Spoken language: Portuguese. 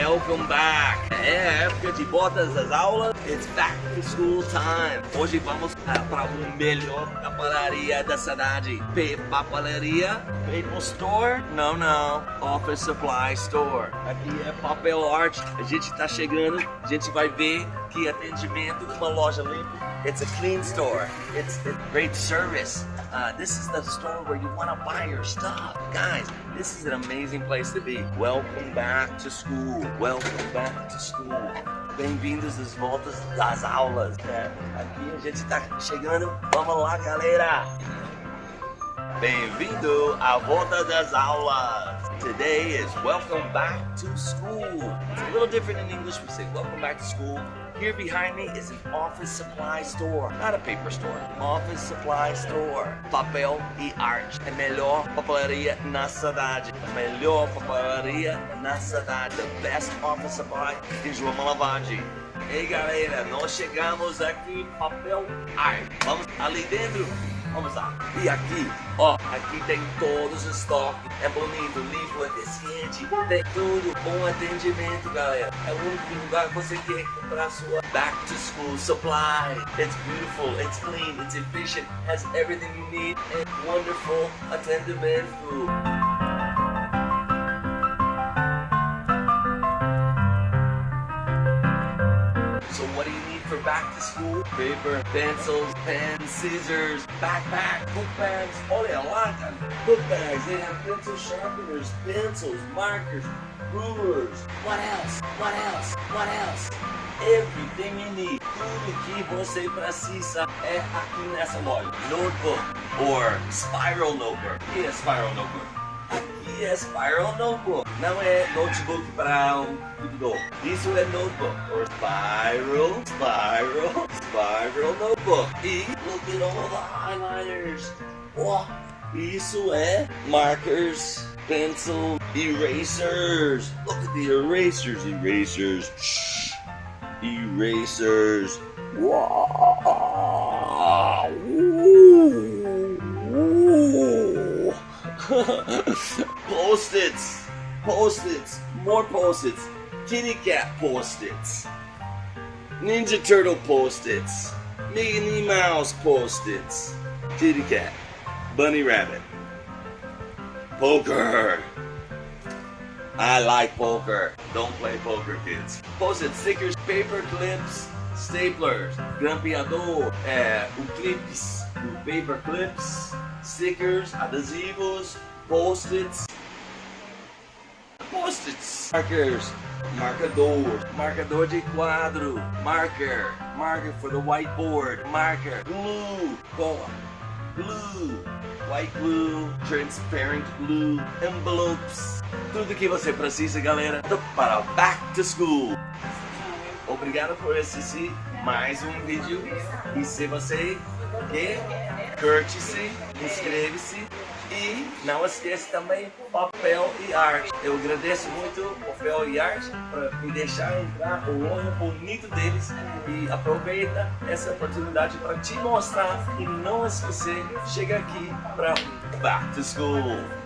Welcome back! É época de botas das aulas. It's back to school time. Hoje vamos uh, para o melhor papelaria da cidade. Papelaria? Paper Store? Não, não. Office Supply Store. Aqui é papel art. A gente tá chegando. A gente vai ver que atendimento numa loja limpa. It's a clean store. It's, it's great service. Uh, this is the store where you want to buy your stuff. Guys, this is an amazing place to be. Welcome back to school. Welcome back to school. Bem-vindos às voltas das aulas. É, aqui a gente está chegando. Vamos lá, galera. Bem-vindo à volta das aulas. Today is welcome back to school. It's a little different in English. We say welcome back to school. Here behind me is an office supply store, not a paper store. Office supply store. Papel e arte. É melhor papelaria na cidade. A melhor papelaria na cidade. The best office supply em João Malavade. Ei galera, nós chegamos aqui, papel arte. Vamos ali dentro Vamos lá. E aqui, ó, aqui tem todos os estoques. É bonito, limpo, eficiente. Tem tudo, bom atendimento, galera. É o único lugar que você quer comprar sua back to school supply. It's beautiful, it's clean, it's efficient, has everything you need, and wonderful atendimento. Back to school. Paper, pencils, pens, scissors, backpack, book bags. Olha lá, cara. Book bags. They have pencil sharpeners, pencils, markers, rulers. What else? What else? What else? Everything you need. Tudo que você precisa é aqui nessa loja. Notebook or spiral notebook. Que spiral notebook? É Spiral Notebook. Não é notebook para um computador. Isso é notebook. Or spiral, spiral, spiral notebook. E look at all the highlighters. Oh, isso é markers, pencil, erasers. Look at the erasers, erasers. Shh. Erasers. Wow. post-its, post-its, more post-its, kitty cat post-its, Ninja Turtle post-its, Minnie Mouse post-its, kitty cat, bunny rabbit, poker. I like poker. Don't play poker, kids. Post-it stickers, paper clips, staplers, grampeador, é, eh, o clips, paper clips, stickers, adesivos, post-its, post-its, markers, marcador, marcador de quadro, marker, marker for the whiteboard, marker, glue, cola, glue, white glue, transparent glue, envelopes, tudo que você precisa, galera, para back to school. Obrigado por assistir mais um vídeo. E se você quer, curte-se, inscreve-se e não esqueça também papel e arte. Eu agradeço muito papel e arte por me deixar entrar o olho bonito deles e aproveita essa oportunidade para te mostrar e não esquecer, chega aqui para Back to School.